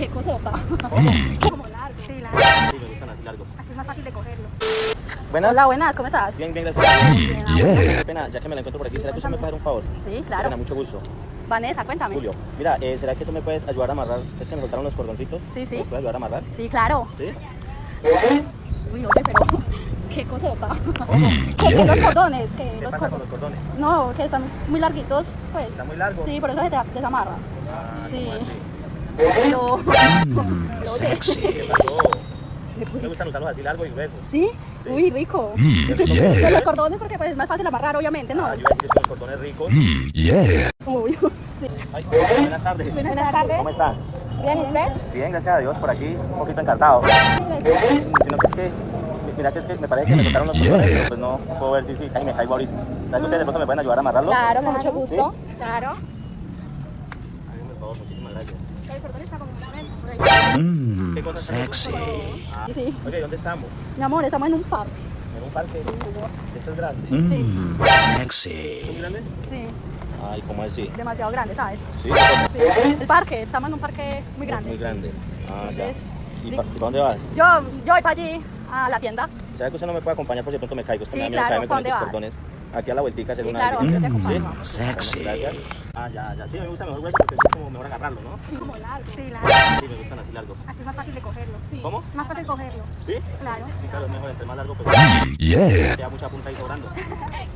Qué cosota. Como largo. Sí, largo. Sí, me gustan así largos. Así es más fácil de cogerlo. Buenas. Hola, buenas, ¿cómo estás? Bien, bien, gracias. Pena, ya que me la encuentro por aquí, ¿será que usted me puede dar un favor? Sí, claro. pena, mucho gusto. Vanessa, cuéntame. Julio, mira, eh, ¿será que tú me puedes ayudar a amarrar? Es que me soltaron los cordoncitos. Sí, sí. ¿Me puedes ayudar a amarrar? Sí, claro. ¿Sí? Uy, oye, pero qué cosota. Que, que los cordones, que ¿Qué los pasa con cordones. los cordones? No, que están muy larguitos, pues. ¿Está muy largo? Sí, por eso se te desamarra. Ah, Sí. Oye, ¿Qué pasó? me gustan usarlos así largos y gruesos. ¿Sí? Sí. Uy, rico. Qué rico. Pero los cordones porque pues es más fácil amarrar, obviamente, ¿no? Ah, yo iba a decir que los cordones ricos. Uy, sí. Ay, buenas tardes. Buenas Buenas tardes. ¿Cómo están? Bien, ¿y usted? Bien, gracias a Dios, por aquí, un poquito encantado. Sino que es que, mira que es que me parece que me tocaron los cordones, pues no puedo ver si sí, casi me caigo ahorita. ¿Sabes que ustedes de pronto me pueden ayudar a amarrarlo? Claro, con mucho gusto. Claro. Favor, muchísimas gracias. El cordón está como una vez por ahí. ¿Qué cosas sexy. Ah, Sí. Oye, ¿dónde estamos? Mi amor, estamos en un parque. En un parque. Este es grande. Sí, ¿Es muy grande? sí, Ay, ¿cómo así? demasiado grande, ¿sabes? Sí, Sí. El parque, estamos en un parque muy grande. Muy sí. grande. Ah, ya. Entonces, ¿Y pa- para dónde vas? Yo, yo voy para allí, a la tienda. ¿Sabes que usted no me puede acompañar por si de pronto me caigo? Es que Sí, me da miedo claro, caerme con ¿pa' dónde estos vas? cordones. Aquí a la vueltica hacer Sí, una claro, vueltica. yo te acompaño. ¿Sí? Sexy. Gracias. Ah, ya, ya. Sí, me gusta mejor grueso porque es como mejor agarrarlo, ¿no? Sí, como largo. Sí, largo. Sí, me gustan así largos. Así es más fácil de cogerlo. ¿Cómo? Más fácil cogerlo. ¿Sí? Claro. Sí, claro, es mejor. Entre más largo, pues Yeah. queda mucha punta ahí sobrando. Estoy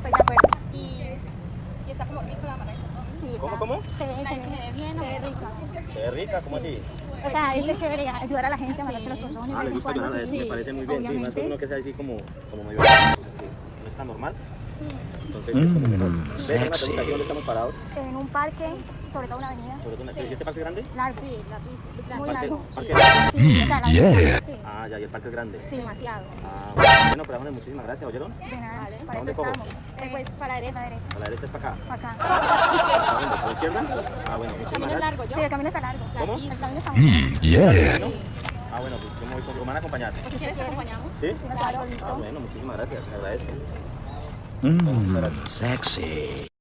de acuerdo. Y, y está como rico la marca. Sí, ¿Cómo, está- cómo? Se ve, se ve bien, se ve rica. Se ve rica, ¿cómo así? O sea, es chévere ayudar a la gente a amarrarse los cordones. Ah, le gusta ayudar a eso, sí. me parece muy bien. Sí, más que uno que sea así como, como medio. No está normal. Entonces es como mejor. Una ¿aquí dónde estamos parados? En un parque, sobre todo una avenida. Sobre todo una- ¿Y este parque es grande? Largo. Sí, larguísimo. Muy Parque- largo. parque Sí. largo. Sí, la Yeah. Sí. Ah, ya, y el parque es grande. Sí, demasiado. Ah, bueno, pero bueno, muchísimas gracias, ¿oyeron? De nada, para dónde eso cojo? estamos. Eh, pues para la derecha. Para la derecha. A la derecha es para acá. Para acá. ¿Para dónde? ¿Para la izquierda? Ah, bueno, muchísimas gracias. largo, yo. Sí, el camino está largo. ¿Cómo? El camino está muy largo. Yeah. Ah, bueno, pues yo me voy con... ¿Me van a acompañar? Si quieres, acompañamos. ¿Sí? Sí, claro. Ah, bueno, muchísimas gracias, te agradezco. Mmm, sexy.